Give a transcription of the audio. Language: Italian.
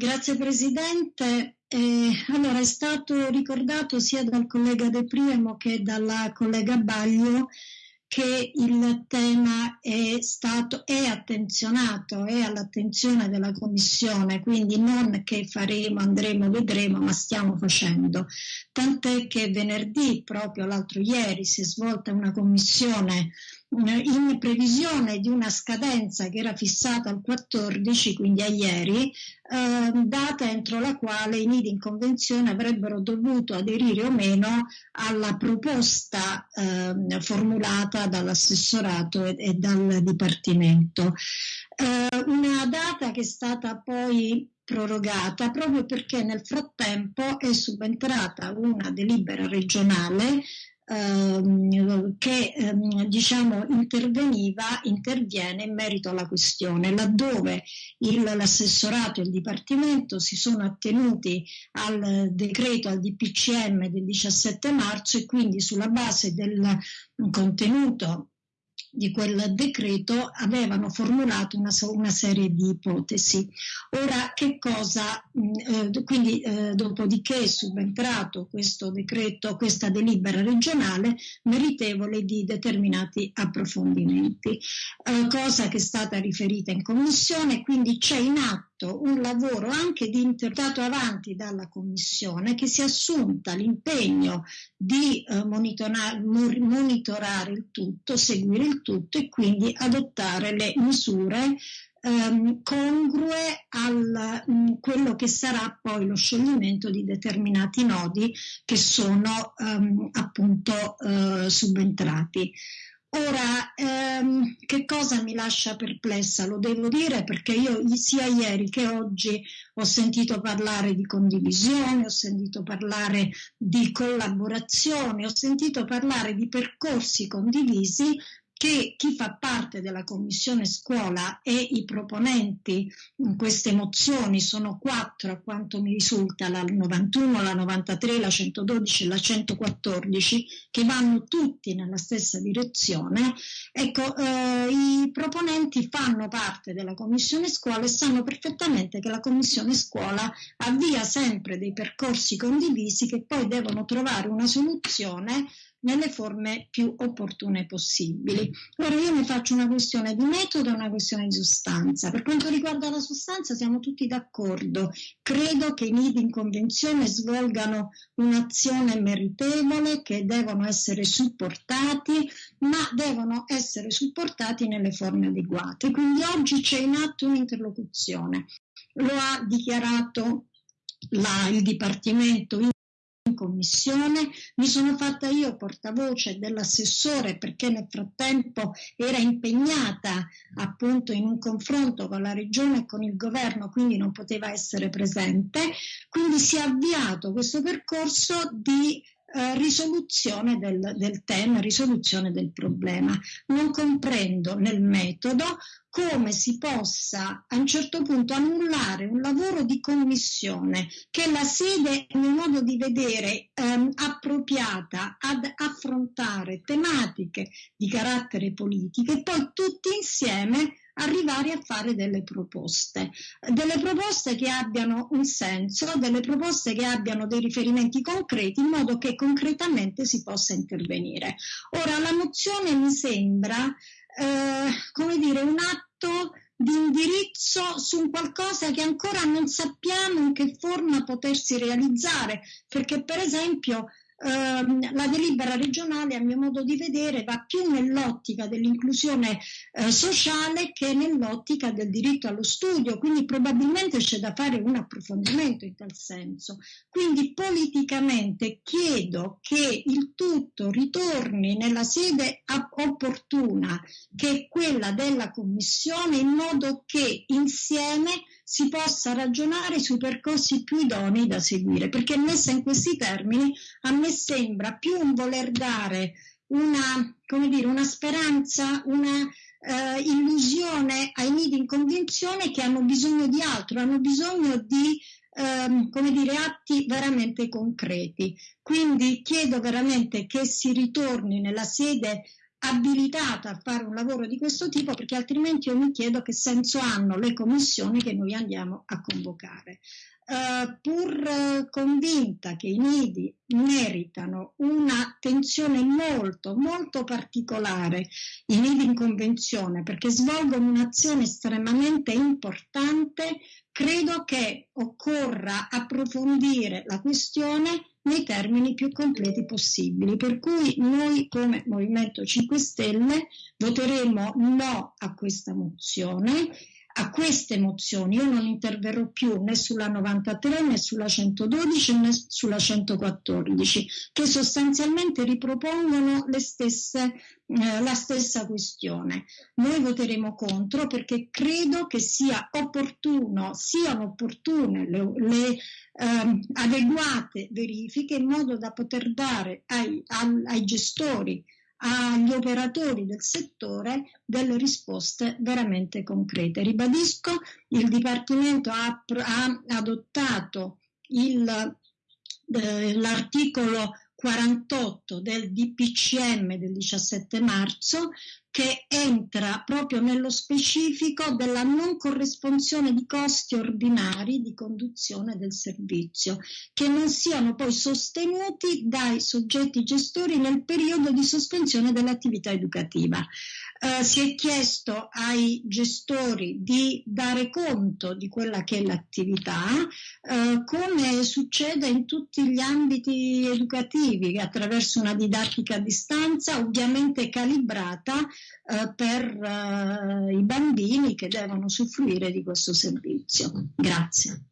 Grazie Presidente. Eh, allora, è stato ricordato sia dal collega De Priamo che dalla collega Baglio che il tema è stato è attenzionato, è all'attenzione della Commissione, quindi non che faremo, andremo, vedremo, ma stiamo facendo. Tant'è che venerdì, proprio l'altro ieri, si è svolta una commissione in previsione di una scadenza che era fissata al 14, quindi a ieri, eh, data entro la quale i nidi in convenzione avrebbero dovuto aderire o meno alla proposta eh, formulata dall'assessorato e, e dal Dipartimento. Eh, una data che è stata poi prorogata proprio perché nel frattempo è subentrata una delibera regionale ehm, che ehm, diciamo interveniva, interviene in merito alla questione, laddove il, l'assessorato e il Dipartimento si sono attenuti al decreto, al DPCM del 17 marzo e quindi sulla base del contenuto di quel decreto avevano formulato una, una serie di ipotesi. Ora, che cosa, mm, eh, quindi eh, dopodiché è subentrato questo decreto, questa delibera regionale meritevole di determinati approfondimenti, eh, cosa che è stata riferita in commissione, quindi c'è in atto fatto un lavoro anche di interpretato avanti dalla Commissione che si è assunta l'impegno di eh, monitorare, monitorare il tutto, seguire il tutto e quindi adottare le misure ehm, congrue a mm, quello che sarà poi lo scioglimento di determinati nodi che sono ehm, appunto eh, subentrati. Ora, ehm, che cosa mi lascia perplessa? Lo devo dire perché io sia ieri che oggi ho sentito parlare di condivisione, ho sentito parlare di collaborazione, ho sentito parlare di percorsi condivisi che chi fa parte della commissione scuola e i proponenti in queste mozioni sono quattro a quanto mi risulta, la 91, la 93, la 112 e la 114, che vanno tutti nella stessa direzione, ecco, eh, i proponenti fanno parte della commissione scuola e sanno perfettamente che la commissione scuola avvia sempre dei percorsi condivisi che poi devono trovare una soluzione nelle forme più opportune possibili. Ora io ne faccio una questione di metodo e una questione di sostanza. Per quanto riguarda la sostanza siamo tutti d'accordo. Credo che i nidi in convenzione svolgano un'azione meritevole, che devono essere supportati, ma devono essere supportati nelle forme adeguate. Quindi oggi c'è in atto un'interlocuzione. Lo ha dichiarato la, il Dipartimento commissione, mi sono fatta io portavoce dell'assessore perché nel frattempo era impegnata appunto in un confronto con la regione e con il governo, quindi non poteva essere presente, quindi si è avviato questo percorso di eh, risoluzione del, del tema, risoluzione del problema. Non comprendo nel metodo come si possa a un certo punto annullare un lavoro di commissione che la sede, a mio modo di vedere, ehm, appropriata ad affrontare tematiche di carattere politico e poi tutti insieme arrivare a fare delle proposte, delle proposte che abbiano un senso, delle proposte che abbiano dei riferimenti concreti in modo che concretamente si possa intervenire. Ora, la mozione mi sembra, eh, come dire, un atto di indirizzo su un qualcosa che ancora non sappiamo in che forma potersi realizzare, perché per esempio Ehm, la delibera regionale, a mio modo di vedere, va più nell'ottica dell'inclusione eh, sociale che nell'ottica del diritto allo studio, quindi probabilmente c'è da fare un approfondimento in tal senso. Quindi politicamente chiedo che il tutto ritorni nella sede opportuna, che è quella della Commissione, in modo che insieme si possa ragionare sui percorsi più idonei da seguire, perché messa in questi termini a me sembra più un voler dare una, dire, una speranza, una eh, illusione ai nidi in convenzione che hanno bisogno di altro, hanno bisogno di ehm, come dire, atti veramente concreti. Quindi chiedo veramente che si ritorni nella sede abilitata a fare un lavoro di questo tipo perché altrimenti io mi chiedo che senso hanno le commissioni che noi andiamo a convocare. Uh, pur convinta che i nidi meritano un'attenzione molto, molto particolare, i nidi in convenzione, perché svolgono un'azione estremamente importante, credo che occorra approfondire la questione nei termini più completi possibili. Per cui noi come Movimento 5 Stelle voteremo no a questa mozione a queste mozioni. Io non interverrò più né sulla 93 né sulla 112 né sulla 114, che sostanzialmente ripropongono stesse, eh, la stessa questione. Noi voteremo contro perché credo che sia opportuno, siano opportune le, le eh, adeguate verifiche in modo da poter dare ai, ai gestori agli operatori del settore delle risposte veramente concrete. Ribadisco, il Dipartimento ha, ha adottato eh, l'articolo 48 del DPCM del 17 marzo che entra proprio nello specifico della non corresponsione di costi ordinari di conduzione del servizio, che non siano poi sostenuti dai soggetti gestori nel periodo di sospensione dell'attività educativa. Eh, si è chiesto ai gestori di dare conto di quella che è l'attività, eh, come succede in tutti gli ambiti educativi, attraverso una didattica a distanza, ovviamente calibrata eh, per eh, i bambini che devono soffrire di questo servizio. Grazie.